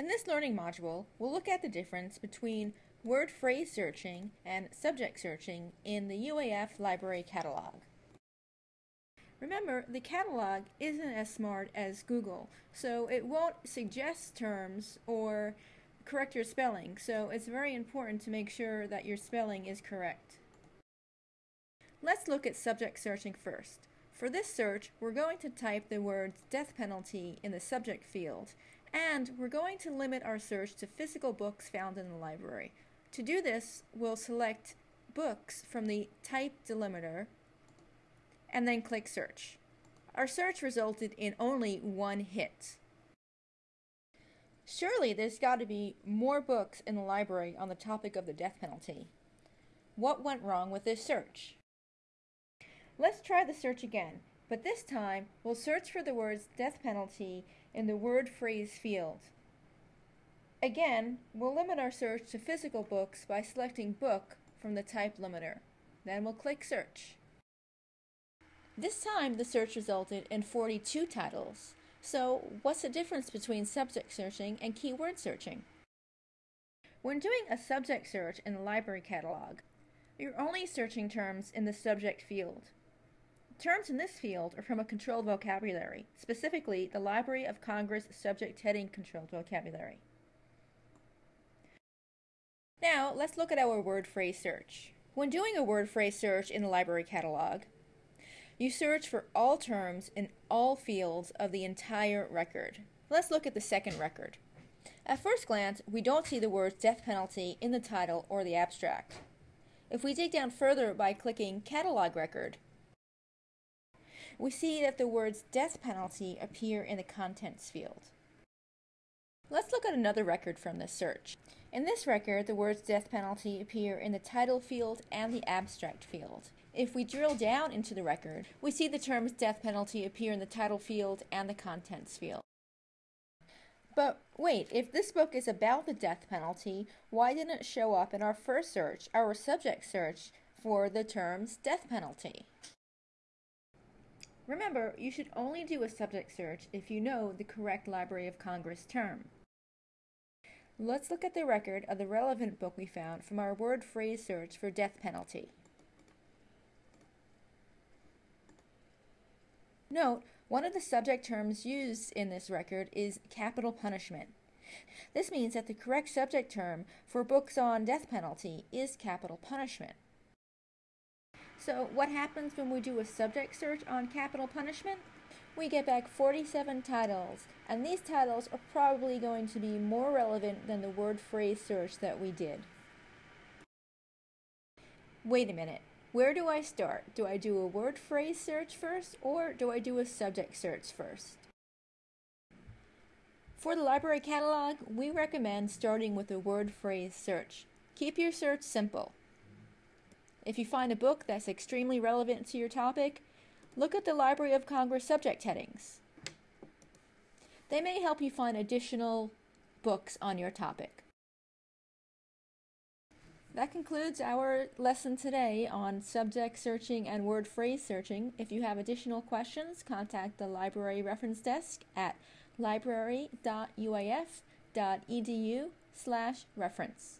In this learning module, we'll look at the difference between word phrase searching and subject searching in the UAF library catalog. Remember, the catalog isn't as smart as Google, so it won't suggest terms or correct your spelling, so it's very important to make sure that your spelling is correct. Let's look at subject searching first. For this search, we're going to type the words death penalty in the subject field, and we're going to limit our search to physical books found in the library. To do this, we'll select books from the type delimiter and then click search. Our search resulted in only one hit. Surely there's got to be more books in the library on the topic of the death penalty. What went wrong with this search? Let's try the search again, but this time we'll search for the words death penalty in the word phrase field. Again, we'll limit our search to physical books by selecting book from the type limiter. Then we'll click search. This time the search resulted in 42 titles. So what's the difference between subject searching and keyword searching? When doing a subject search in the library catalog, you're only searching terms in the subject field. Terms in this field are from a controlled vocabulary, specifically the Library of Congress subject heading controlled vocabulary. Now, let's look at our word phrase search. When doing a word phrase search in the library catalog, you search for all terms in all fields of the entire record. Let's look at the second record. At first glance, we don't see the words death penalty in the title or the abstract. If we dig down further by clicking Catalog Record, we see that the words death penalty appear in the contents field. Let's look at another record from this search. In this record, the words death penalty appear in the title field and the abstract field. If we drill down into the record, we see the terms death penalty appear in the title field and the contents field. But wait, if this book is about the death penalty, why didn't it show up in our first search, our subject search, for the terms death penalty? Remember, you should only do a subject search if you know the correct Library of Congress term. Let's look at the record of the relevant book we found from our word phrase search for death penalty. Note, one of the subject terms used in this record is capital punishment. This means that the correct subject term for books on death penalty is capital punishment. So what happens when we do a subject search on capital punishment? We get back 47 titles, and these titles are probably going to be more relevant than the word phrase search that we did. Wait a minute, where do I start? Do I do a word phrase search first, or do I do a subject search first? For the library catalog, we recommend starting with a word phrase search. Keep your search simple. If you find a book that's extremely relevant to your topic, look at the Library of Congress subject headings. They may help you find additional books on your topic. That concludes our lesson today on subject searching and word phrase searching. If you have additional questions, contact the Library Reference Desk at library.uaf.edu slash reference.